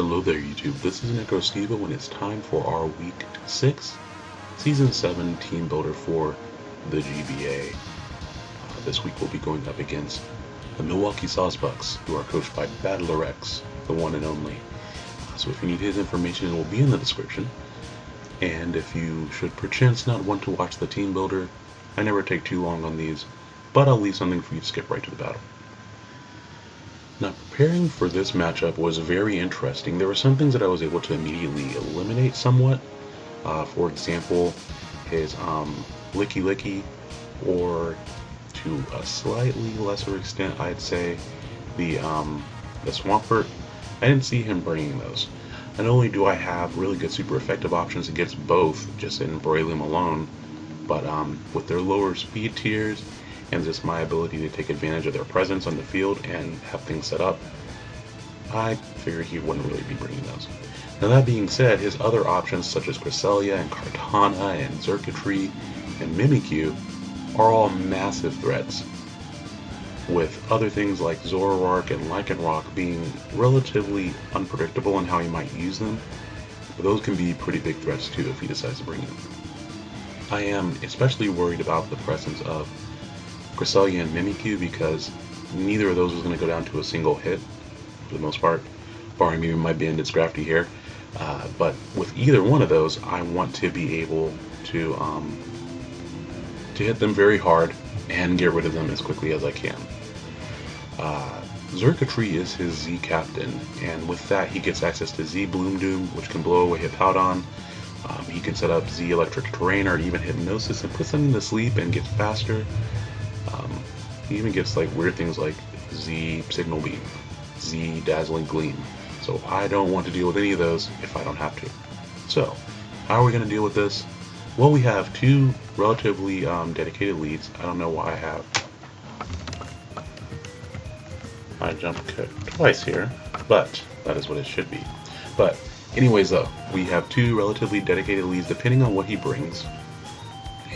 Hello there YouTube, this is NecroStevo and it's time for our week 6 season 7 team builder for the GBA. Uh, this week we'll be going up against the Milwaukee Sawsbucks who are coached by Battler X, the one and only. So if you need his information it will be in the description. And if you should perchance not want to watch the team builder, I never take too long on these, but I'll leave something for you to skip right to the battle. Now, preparing for this matchup was very interesting. There were some things that I was able to immediately eliminate somewhat. Uh, for example, his um, Lickilicky, or to a slightly lesser extent, I'd say, the, um, the Swampert. I didn't see him bringing those. Not only do I have really good super effective options against both, just in Breloom alone, but um, with their lower speed tiers and just my ability to take advantage of their presence on the field and have things set up, I figured he wouldn't really be bringing those. Now that being said, his other options such as Cresselia and Kartana and Xurkitree and Mimikyu are all massive threats, with other things like Zoroark and Lycanroc being relatively unpredictable in how he might use them, but those can be pretty big threats too if he decides to bring them. I am especially worried about the presence of Cresselia and Mimikyu because neither of those is going to go down to a single hit for the most part, barring maybe my Banded Scrafty here. Uh, but with either one of those, I want to be able to um, to hit them very hard and get rid of them as quickly as I can. Uh, Xurkitree is his Z Captain, and with that he gets access to Z Bloom Doom, which can blow away Hippowdon. Um, he can set up Z Electric Terrain or even Hypnosis and put something to sleep and get faster. He even gets like weird things like Z Signal Beam, Z Dazzling Gleam. So I don't want to deal with any of those if I don't have to. So, how are we going to deal with this? Well, we have two relatively um, dedicated leads. I don't know why I have I jump twice here, but that is what it should be. But anyways though, we have two relatively dedicated leads depending on what he brings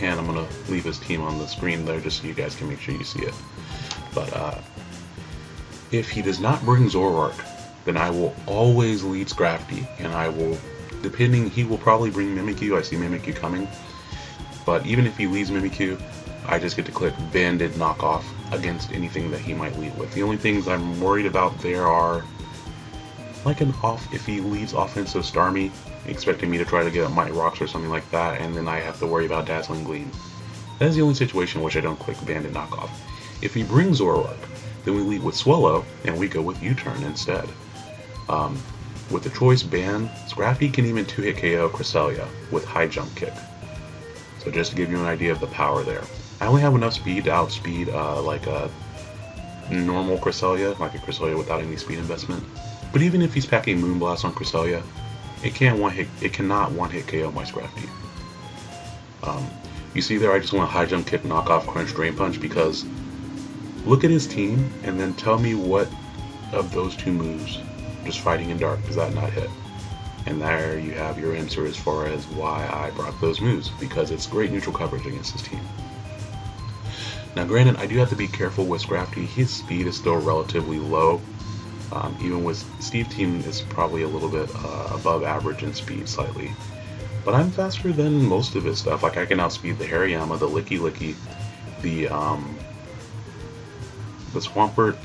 and I'm going to leave his team on the screen there just so you guys can make sure you see it. But uh, if he does not bring Zoroark, then I will always lead Scrafty, and I will, depending, he will probably bring Mimikyu. I see Mimikyu coming. But even if he leads Mimikyu, I just get to click Banded Knockoff against anything that he might lead with. The only things I'm worried about there are like an off, if he leads offensive Starmie, expecting me to try to get up Might Rocks or something like that, and then I have to worry about Dazzling Gleam. That is the only situation in which I don't click Banded Knockoff. If he brings Zoroark, then we lead with Swellow, and we go with U-Turn instead. Um, with the Choice Band, Scrafty can even 2-hit KO Cresselia with High Jump Kick. So just to give you an idea of the power there. I only have enough speed to outspeed uh, like a normal Cresselia, like a Cresselia without any speed investment. But even if he's packing Moonblast on Cresselia, it can't one hit. It cannot one hit KO my Scrafty. Um, you see there, I just want to high jump, kick, knock off, crunch, drain punch because look at his team and then tell me what of those two moves, just fighting in dark, does that not hit? And there you have your answer as far as why I brought those moves because it's great neutral coverage against his team. Now, granted, I do have to be careful with Scrafty. His speed is still relatively low, um, even with Steve Team is probably a little bit uh, above average in speed slightly. But I'm faster than most of his stuff. Like I can outspeed the Hariyama, the Lickilicky, the um, the Swampert,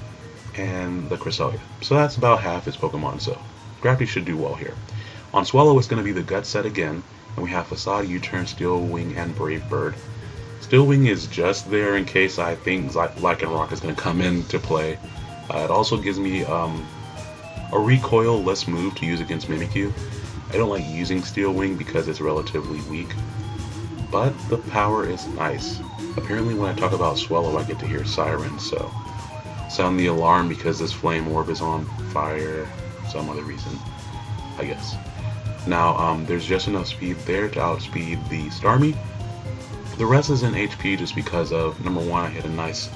and the Cresselia. So that's about half his Pokemon. So Scrafty should do well here. On Swellow, it's going to be the Guts set again, and we have Facade, U-Turn, Steel Wing, and Brave Bird. Steel Wing is just there in case I think Lycanroc is going to come into play uh, it also gives me um, a recoil less move to use against Mimikyu. I don't like using Steel Wing because it's relatively weak, but the power is nice. Apparently when I talk about Swellow I get to hear Sirens, so sound the alarm because this Flame Orb is on fire, some other reason, I guess. Now, um, there's just enough speed there to outspeed the Starmie. The rest is in HP just because of, number one, I hit a nice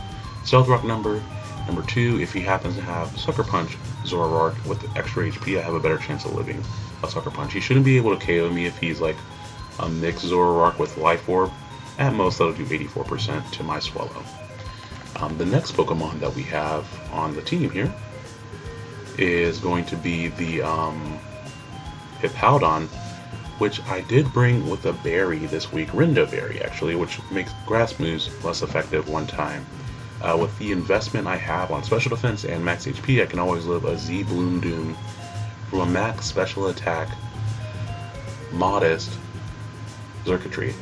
Stealth Rock number, Number two, if he happens to have Sucker Punch Zoroark with extra HP, I have a better chance of living a Sucker Punch. He shouldn't be able to KO me if he's like a mixed Zoroark with Life Orb. At most, that'll do 84% to my Swellow. Um, the next Pokemon that we have on the team here is going to be the um, Hippowdon, which I did bring with a berry this week, Rindo Berry actually, which makes grass moves less effective one time. Uh, with the investment I have on special defense and max HP, I can always live a Z Bloom Doom from a max special attack, modest Xurkitree.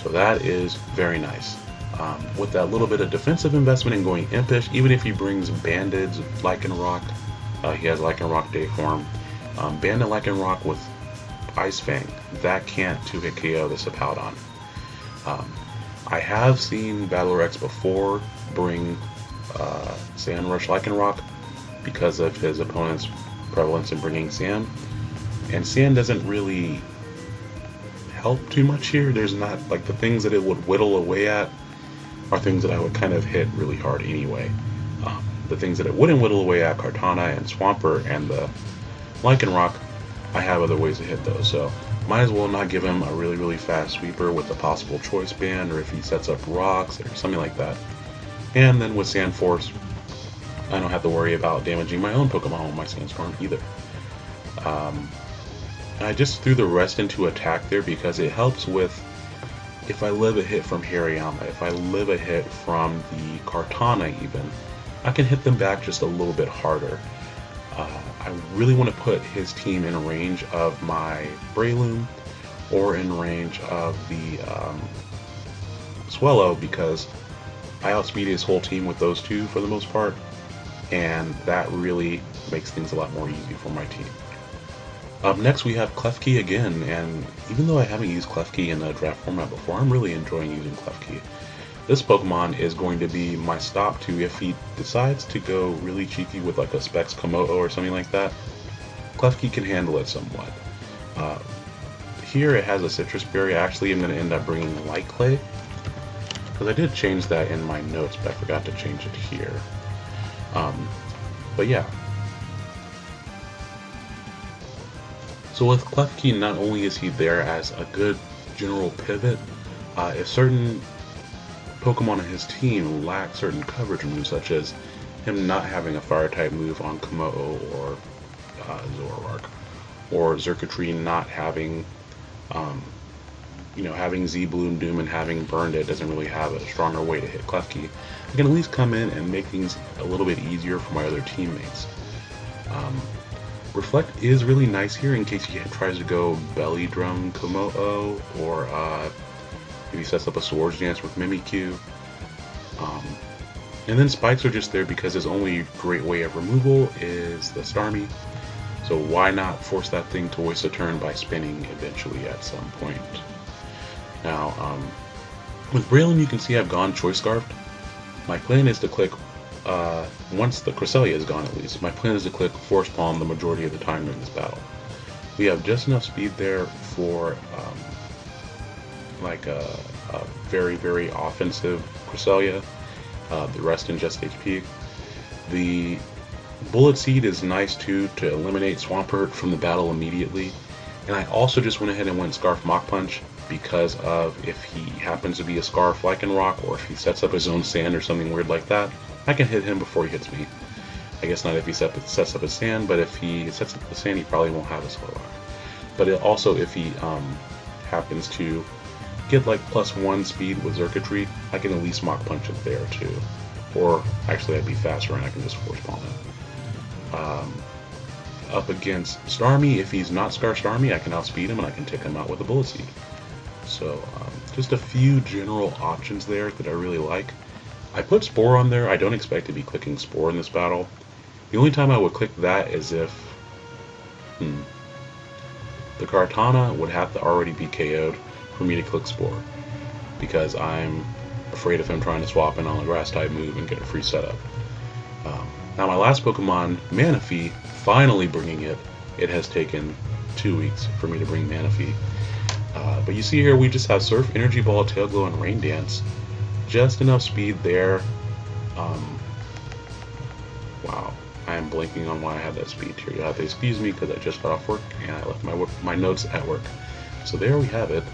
So that is very nice. Um, with that little bit of defensive investment in going Impish, even if he brings Banded Lycanroc, uh, he has Lycanroc Day form, um, Banded Lycanroc with Ice Fang, that can't 2-hit KO the Hippowdon. Um, I have seen Battler X before bring uh, Sand Rush Lycanroc because of his opponent's prevalence in bringing Sand. And Sand doesn't really help too much here. There's not, like, the things that it would whittle away at are things that I would kind of hit really hard anyway. Um, the things that it wouldn't whittle away at, Kartana and Swampert and the Lycanroc, I have other ways to hit those. So might as well not give him a really, really fast sweeper with a possible choice band or if he sets up rocks or something like that. And then with Sand Force, I don't have to worry about damaging my own Pokemon with my Sandstorm either. Um, I just threw the rest into attack there because it helps with if I live a hit from Hariyama, if I live a hit from the Kartana even, I can hit them back just a little bit harder. Uh, I really want to put his team in range of my Breloom or in range of the um, Swellow because I outspeed his whole team with those two for the most part, and that really makes things a lot more easy for my team. Up next we have Klefki again, and even though I haven't used Klefki in a draft format before, I'm really enjoying using Klefki. This Pokemon is going to be my stop to if he decides to go really cheeky with like a Specs Kommo-o or something like that. Klefki can handle it somewhat. Uh, here it has a Sitrus Berry. Actually, I'm going to end up bringing Light Clay. Because I did change that in my notes, but I forgot to change it here. Um, but yeah, So with Klefki, not only is he there as a good general pivot, uh, if certain Pokemon in his team lack certain coverage moves, such as him not having a fire type move on Kommo-o or uh, Zoroark, or Xurkitree not having, um, you know, having Z Bloom Doom and having burned it doesn't really have a stronger way to hit Klefki, I can at least come in and make things a little bit easier for my other teammates. Um, Reflect is really nice here in case he tries to go Belly Drum Kommo-o or uh, sets up a Swords Dance with Mimikyu. Um, and then spikes are just there because his only great way of removal is the Starmie. So why not force that thing to waste a turn by spinning eventually at some point. Now, um, with Breloom you can see I've gone Choice Scarfed. My plan is to click uh, once the Cresselia is gone at least, my plan is to click Force Palm the majority of the time during this battle. We have just enough speed there for um, like a, a, very, very offensive Cresselia, uh, the rest in just HP. The Bullet Seed is nice too to eliminate Swampert from the battle immediately. And I also just went ahead and went Scarf Mach Punch because of if he happens to be a Scarf Lycanroc or if he sets up his own sand or something weird like that, I can hit him before he hits me. I guess not if he set, sets up his sand, but if he sets up a sand, he probably won't have a slow rock. But it, also, if he um, happens to get like plus one speed with Xurkitree, I can at least Mach Punch it there too. Or actually, I'd be faster and I can just Force Palm it. Um, up against Starmie, if he's not Scarf Starmie, I can outspeed him and I can take him out with a Bullet Seed. So, um, just a few general options there that I really like. I put Spore on there. I don't expect to be clicking Spore in this battle. The only time I would click that is if... Hmm. The Kartana would have to already be KO'd for me to click Spore. Because I'm afraid of him trying to swap in on a Grass type move and get a free setup. Um, now my last Pokemon, Manaphy, finally bringing it. It has taken two weeks for me to bring Manaphy. Uh, but you see here we just have Surf, Energy Ball, Tail Glow, and Rain Dance just enough speed there. Um, wow, I am blanking on why I had that speed here. You'll have to excuse me because I just got off work and I left my my notes at work. So there we have it,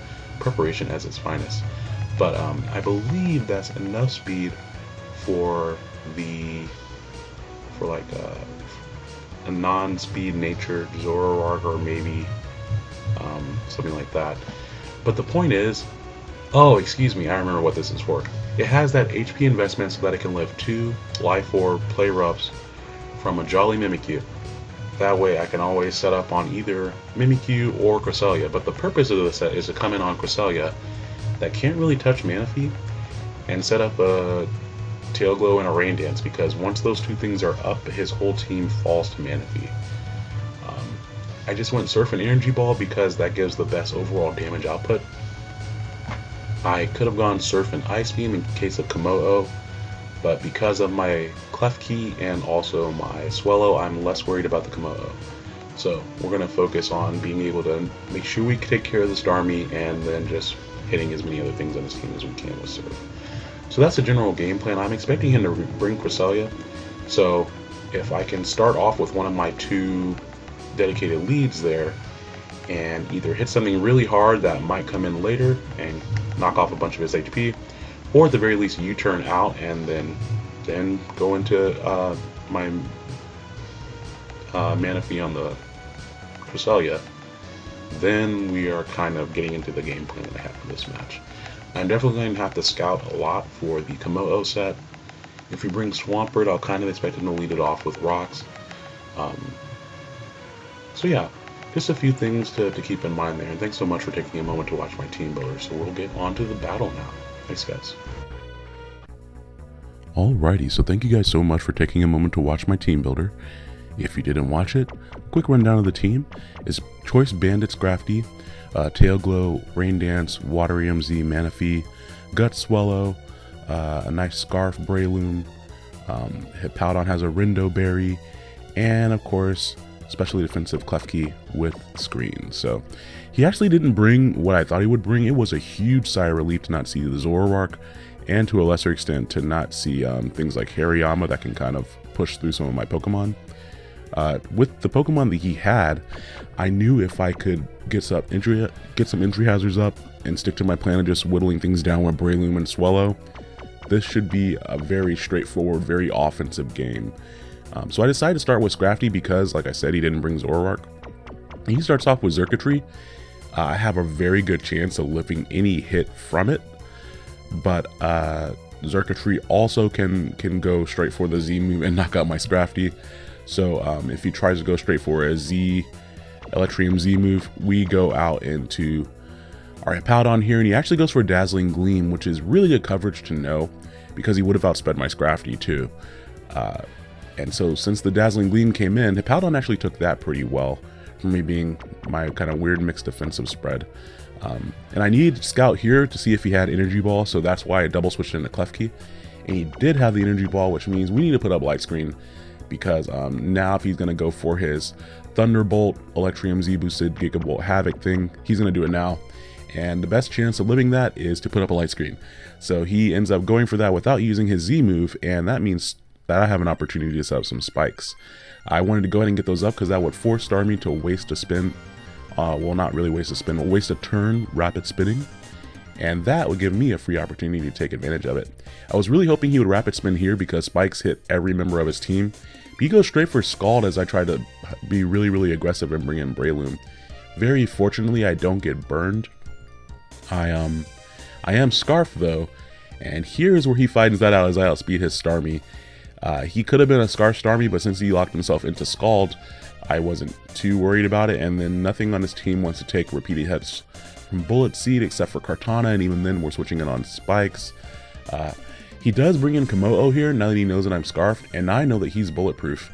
preparation as its finest. But um, I believe that's enough speed for the for like uh, a non-speed nature Zoroark or maybe um, something like that. But the point is, oh, excuse me, I remember what this is for. It has that HP investment so that it can lift two Life Orb Play Roughs from a Jolly Mimikyu. That way I can always set up on either Mimikyu or Cresselia, but the purpose of the set is to come in on Cresselia that can't really touch Manaphy and set up a Tail Glow and a Rain Dance because once those two things are up, his whole team falls to Manaphy. I just went Surf and Energy Ball because that gives the best overall damage output. I could have gone Surf and Ice Beam in case of Kommo-o, but because of my Klefki and also my Swellow, I'm less worried about the Kommo-o. So we're going to focus on being able to make sure we take care of the Starmie and then just hitting as many other things on his team as we can with Surf. So that's the general game plan. I'm expecting him to bring Cresselia. So if I can start off with one of my two dedicated leads there and either hit something really hard that might come in later and knock off a bunch of his HP, or at the very least U-turn out and then then go into uh, my uh, Manaphy on the Cresselia, then we are kind of getting into the game plan that I have for this match. I'm definitely going to have to scout a lot for the Kommo-o set. If we bring Swampert, I'll kind of expect him to lead it off with rocks. Um, so yeah, just a few things to, to keep in mind there. And thanks so much for taking a moment to watch my team builder. So we'll get on to the battle now. Thanks, guys. Alrighty, so thank you guys so much for taking a moment to watch my team builder. If you didn't watch it, quick rundown of the team is Choice Banded Scrafty, uh, Tail Glow, Rain Dance, Waterium Z, Manaphy, Guts Swellow, uh, a nice Scarf Breloom, um, Hippowdon has a Rindo Berry, and of course, especially defensive Klefki with screen. So he actually didn't bring what I thought he would bring. It was a huge sigh of relief to not see the Zoroark and to a lesser extent to not see um, things like Hariyama that can kind of push through some of my Pokemon. Uh, with the Pokemon that he had, I knew if I could get some injury, get some injury hazards up and stick to my plan of just whittling things down with Breloom and Swellow, this should be a very straightforward, very offensive game. Um, so I decided to start with Scrafty because, like I said, he didn't bring Zoroark. He starts off with Xurkitree. Uh, I have a very good chance of lifting any hit from it, but uh, Xurkitree also can can go straight for the Z move and knock out my Scrafty. So um, if he tries to go straight for a Z Electrium Z move, we go out into our Hippowdon here, and he actually goes for a Dazzling Gleam, which is really good coverage to know because he would have outsped my Scrafty too. Uh, and so since the Dazzling Gleam came in, Hippowdon actually took that pretty well for me being my kind of weird mixed defensive spread. Um, and I needed Scout here to see if he had Energy Ball, so that's why I double switched into Klefki. And he did have the Energy Ball, which means we need to put up Light Screen because um, now if he's going to go for his Thunderbolt, Electrium Z boosted Gigavolt Havoc thing, he's going to do it now. And the best chance of living that is to put up a light screen. So he ends up going for that without using his Z move, and that means that I have an opportunity to set up some spikes. I wanted to go ahead and get those up because that would force Starmie to waste a spin. Uh, well, not really waste a spin, but waste a turn rapid spinning. And that would give me a free opportunity to take advantage of it. I was really hoping he would rapid spin here because spikes hit every member of his team. He goes straight for Scald as I try to be really, really aggressive and bring in Breloom. Very fortunately, I don't get burned. I um, I am Scarf though, and here's where he finds that out as I outspeed his Starmie. Uh, he could have been a Scarf Starmie, but since he locked himself into Scald, I wasn't too worried about it. And then nothing on his team wants to take repeated hits from Bullet Seed except for Kartana, and even then we're switching it on Spikes. Uh, he does bring in Kommo-o here now that he knows that I'm Scarfed, and I know that he's bulletproof.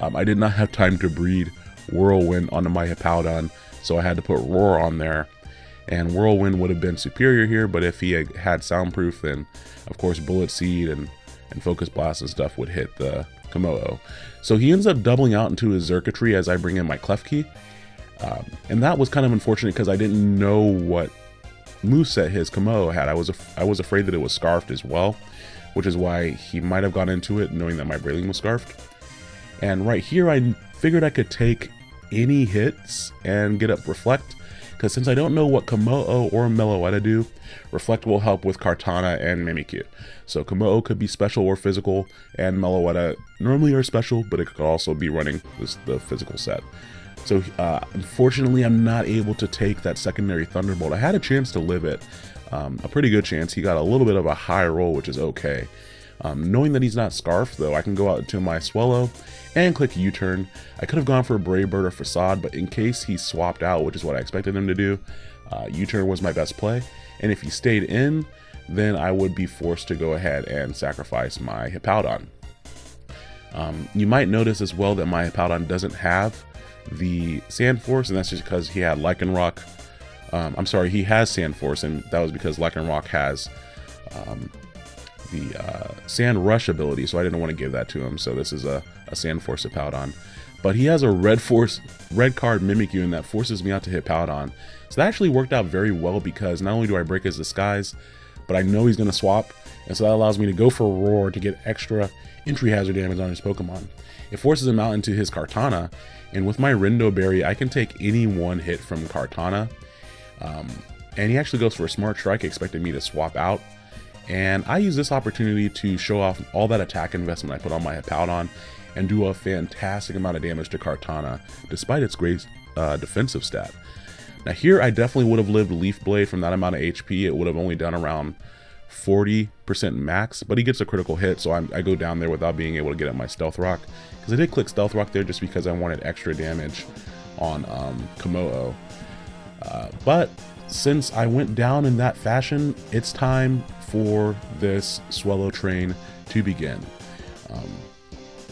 Um, I did not have time to breed Whirlwind onto my Hippowdon, so I had to put Roar on there. And Whirlwind would have been superior here, but if he had, had Soundproof, then of course Bullet Seed and and Focus Blast and stuff would hit the Kommo-o. So he ends up doubling out into his Xurkitree as I bring in my Klefki. Um, and that was kind of unfortunate because I didn't know what moveset his Kommo-o had. I was I was afraid that it was scarfed as well, which is why he might have gone into it knowing that my Breloom was scarfed. And right here, I figured I could take any hits and get up Reflect. Because since I don't know what Kommo-o or Meloetta do, Reflect will help with Kartana and Mimikyu. So Kommo-o could be special or physical, and Meloetta normally are special, but it could also be running this, the physical set. So uh, unfortunately, I'm not able to take that secondary Thunderbolt. I had a chance to live it, um, a pretty good chance. He got a little bit of a high roll, which is okay. Um, knowing that he's not Scarf, though, I can go out to my Swellow and click U-turn. I could have gone for a Brave Bird or Facade, but in case he swapped out, which is what I expected him to do, uh, U-turn was my best play. And if he stayed in, then I would be forced to go ahead and sacrifice my Hippowdon. Um, you might notice as well that my Hippowdon doesn't have the Sand Force, and that's just because he had Lycanroc. Um, I'm sorry, he has Sand Force, and that was because Lycanroc has um, the uh, Sand Rush ability, so I didn't want to give that to him. So this is a, a Sand Force Hippowdon. But he has a red force, red card Mimikyu, and that forces me out to hit Hippowdon. So that actually worked out very well because not only do I break his disguise, but I know he's going to swap, and so that allows me to go for Roar to get extra entry hazard damage on his Pokemon. It forces him out into his Kartana, and with my Rindo Berry, I can take any one hit from Kartana. Um, and he actually goes for a Smart Strike, expecting me to swap out. And I use this opportunity to show off all that attack investment I put on my Hippowdon and do a fantastic amount of damage to Kartana, despite its great uh, defensive stat. Now here I definitely would have lived Leaf Blade from that amount of HP. It would have only done around 40% max, but he gets a critical hit, so I'm, i go down there without being able to get at my Stealth Rock. Because I did click Stealth Rock there just because I wanted extra damage on um, Kommo-o. Uh, but since I went down in that fashion, it's time for this Swellow train to begin.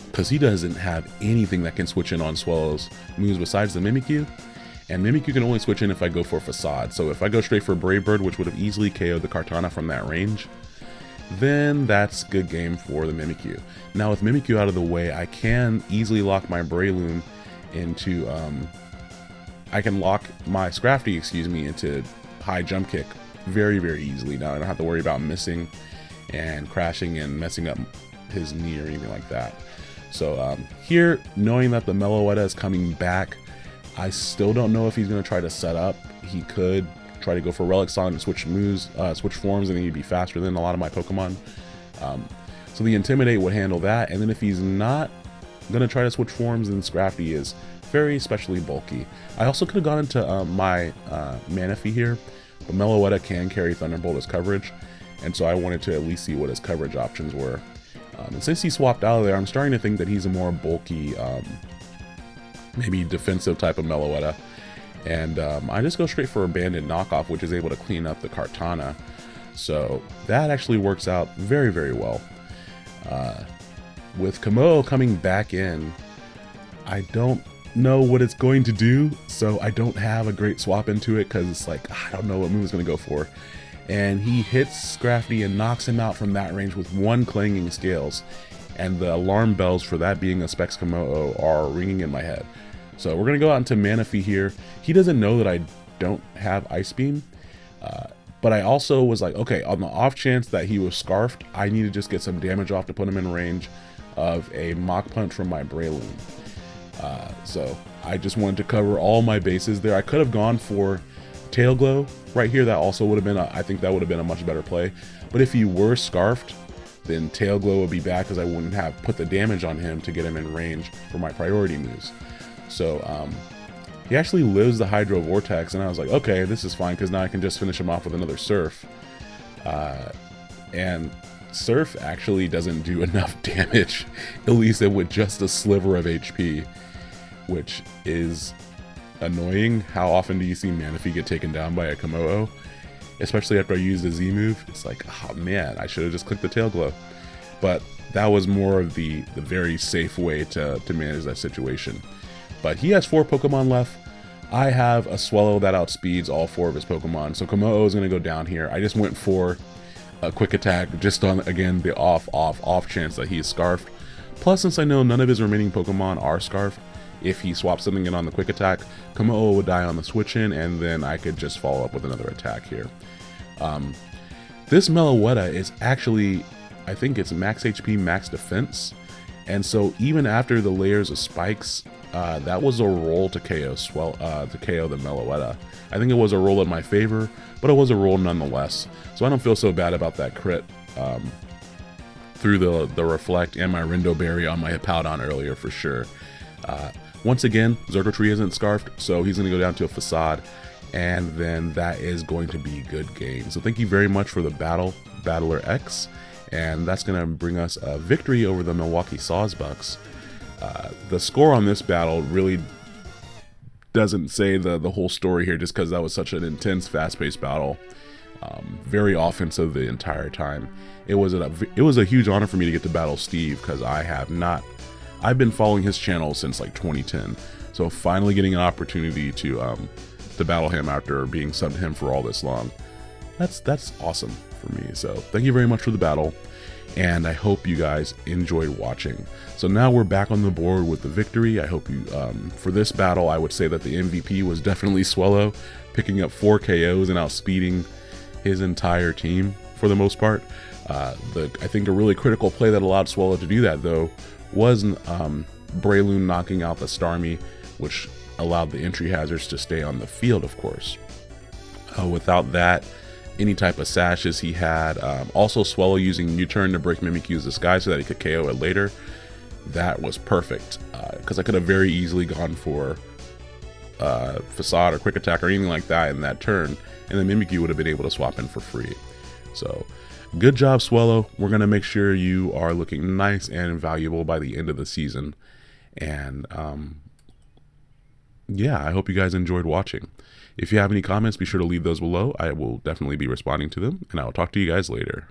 Because um, he doesn't have anything that can switch in on Swellow's moves besides the Mimikyu. And Mimikyu can only switch in if I go for Facade. So if I go straight for Brave Bird, which would have easily KO'd the Kartana from that range, then that's good game for the Mimikyu. Now with Mimikyu out of the way, I can easily lock my Breloom into, um, I can lock my Scrafty, excuse me, into high jump kick very, very easily. Now I don't have to worry about missing and crashing and messing up his knee or anything like that. So um, here, knowing that the Meloetta is coming back, I still don't know if he's going to try to set up. He could try to go for Relic Song and switch moves, uh, switch forms, and then he'd be faster than a lot of my Pokemon. Um, so the Intimidate would handle that, and then if he's not going to try to switch forms, then Scrafty is very especially bulky. I also could have gone into uh, my uh, Manaphy here, but Meloetta can carry Thunderbolt as coverage, and so I wanted to at least see what his coverage options were. Um, and since he swapped out of there, I'm starting to think that he's a more bulky, um, maybe defensive type of Meloetta. And um, I just go straight for Abandoned Knockoff, which is able to clean up the Kartana. So that actually works out very, very well. Uh, with Kommo-o coming back in, I don't know what it's going to do, so I don't have a great swap into it because it's like, I don't know what move is going to go for. And he hits Scrafty and knocks him out from that range with one clanging scales. And the alarm bells for that being a Specs Kommo-o are ringing in my head. So we're going to go out into Manaphy here. He doesn't know that I don't have Ice Beam. Uh, but I also was like, okay, on the off chance that he was Scarfed, I need to just get some damage off to put him in range of a Mach Punch from my Breloom. Uh, so I just wanted to cover all my bases there. I could have gone for Tail Glow right here. That also would have been, a, I think that would have been a much better play. But if he were Scarfed, then Tail Glow would be bad because I wouldn't have put the damage on him to get him in range for my priority moves. So um, he actually lives the Hydro Vortex, and I was like, okay, this is fine because now I can just finish him off with another Surf. Uh, and Surf actually doesn't do enough damage, at least with just a sliver of HP which is annoying. How often do you see Manaphy get taken down by a Kommo-o? Especially after I used a Z move. It's like, oh man, I should have just clicked the tail glow. But that was more of the, the very safe way to, to manage that situation. But he has four Pokemon left. I have a Swellow that outspeeds all four of his Pokemon. So Kommo-o is going to go down here. I just went for a quick attack just on, again, the off, off, off chance that he's Scarfed. Plus, since I know none of his remaining Pokemon are Scarfed, if he swaps something in on the quick attack, Kommo-o would die on the switch in, and then I could just follow up with another attack here. Um, this Meloetta is actually, I think it's max HP, max defense, And so even after the layers of spikes, uh, that was a roll to KO Swell uh, to KO the Meloetta. I think it was a roll in my favor, but it was a roll nonetheless. So I don't feel so bad about that crit um, through the the reflect and my Rindo Berry on my Hippowdon earlier for sure. Uh, once again, Xurkitree isn't scarfed, so he's going to go down to a facade, and then that is going to be good game. So thank you very much for the battle, Battler X and that's going to bring us a victory over the Milwaukee Sawsbucks. Uh, the score on this battle really doesn't say the, the whole story here just because that was such an intense, fast-paced battle. Um, very offensive the entire time. It was a it was a huge honor for me to get to battle Steve because I have not I've been following his channel since like 2010. So finally getting an opportunity to um, to battle him after being subbed to him for all this long. That's that's awesome for me. So thank you very much for the battle, and I hope you guys enjoyed watching. So now we're back on the board with the victory. I hope you, um, for this battle, I would say that the MVP was definitely Swellow, picking up four KOs and outspeeding his entire team for the most part. Uh, the I think a really critical play that allowed Swellow to do that though was um, Breloom knocking out the Starmie, which allowed the entry hazards to stay on the field, of course. Uh, without that, any type of sashes he had. Um, also, Swellow using U-turn to break Mimikyu's disguise so that he could KO it later. That was perfect because uh, I could have very easily gone for uh, Facade or Quick Attack or anything like that in that turn, and then Mimikyu would have been able to swap in for free. So, good job, Swellow. We're going to make sure you are looking nice and valuable by the end of the season. And um, yeah, I hope you guys enjoyed watching. If you have any comments, be sure to leave those below. I will definitely be responding to them, and I will talk to you guys later.